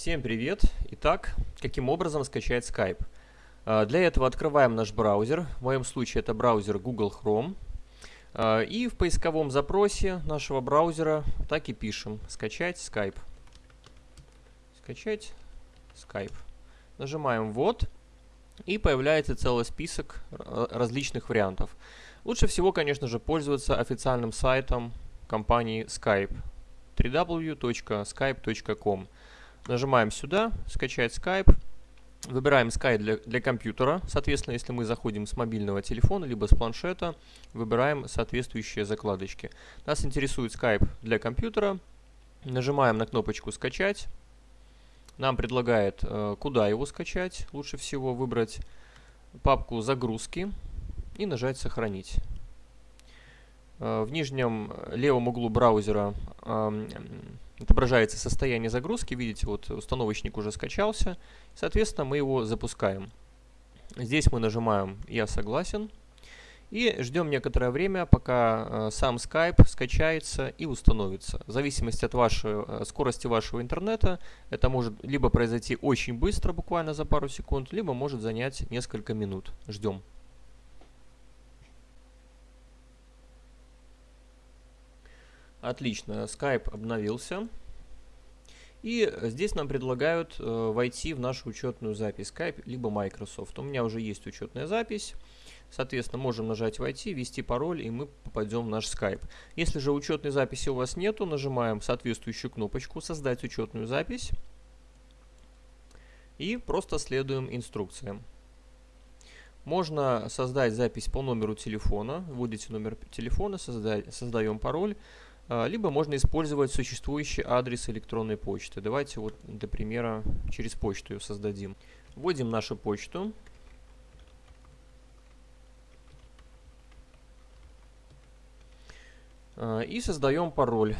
Всем привет! Итак, каким образом скачать Skype? А, для этого открываем наш браузер, в моем случае это браузер Google Chrome. А, и в поисковом запросе нашего браузера так и пишем «Скачать Skype». Скачать Skype. Нажимаем «Ввод» и появляется целый список различных вариантов. Лучше всего, конечно же, пользоваться официальным сайтом компании Skype www.skype.com Нажимаем сюда, скачать Skype. Выбираем Skype для, для компьютера. Соответственно, если мы заходим с мобильного телефона, либо с планшета, выбираем соответствующие закладочки. Нас интересует Skype для компьютера. Нажимаем на кнопочку «Скачать». Нам предлагает, э, куда его скачать. Лучше всего выбрать папку «Загрузки» и нажать «Сохранить». Э, в нижнем левом углу браузера отображается состояние загрузки. Видите, вот установочник уже скачался. Соответственно, мы его запускаем. Здесь мы нажимаем «Я согласен». И ждем некоторое время, пока э, сам Skype скачается и установится. В зависимости от вашей, э, скорости вашего интернета, это может либо произойти очень быстро, буквально за пару секунд, либо может занять несколько минут. Ждем. Отлично, Skype обновился. И здесь нам предлагают э, войти в нашу учетную запись Skype, либо Microsoft. У меня уже есть учетная запись. Соответственно, можем нажать «Войти», ввести пароль, и мы попадем в наш Skype. Если же учетной записи у вас нету, нажимаем соответствующую кнопочку «Создать учетную запись» и просто следуем инструкциям. Можно создать запись по номеру телефона. Вводите номер телефона, создаем пароль. А, либо можно использовать существующий адрес электронной почты. Давайте вот для примера через почту ее создадим. Вводим нашу почту. А, и создаем пароль.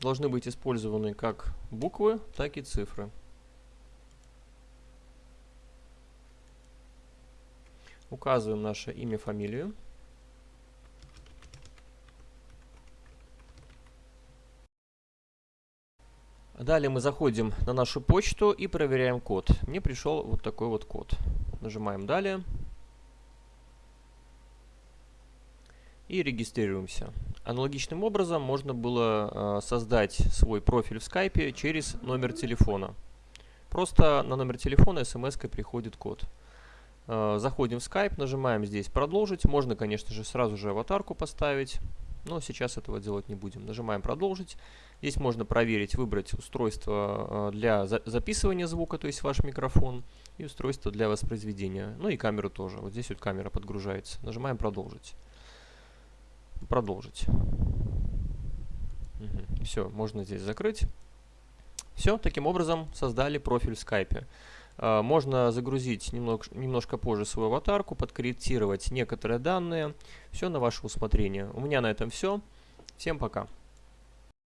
Должны быть использованы как буквы, так и цифры. Указываем наше имя, фамилию. Далее мы заходим на нашу почту и проверяем код. Мне пришел вот такой вот код. Нажимаем «Далее». И регистрируемся. Аналогичным образом можно было э, создать свой профиль в скайпе через номер телефона. Просто на номер телефона смс приходит код. Э, заходим в Skype, нажимаем здесь «Продолжить». Можно, конечно же, сразу же аватарку поставить но сейчас этого делать не будем. Нажимаем «Продолжить». Здесь можно проверить, выбрать устройство э, для записывания звука, то есть ваш микрофон, и устройство для воспроизведения. Ну и камеру тоже. Вот здесь вот камера подгружается. Нажимаем «Продолжить». Продолжить. Угу. Все, можно здесь закрыть. Все, таким образом создали профиль в скайпе. А, можно загрузить немного, немножко позже свою аватарку, подкорректировать некоторые данные. Все на ваше усмотрение. У меня на этом все. Всем пока.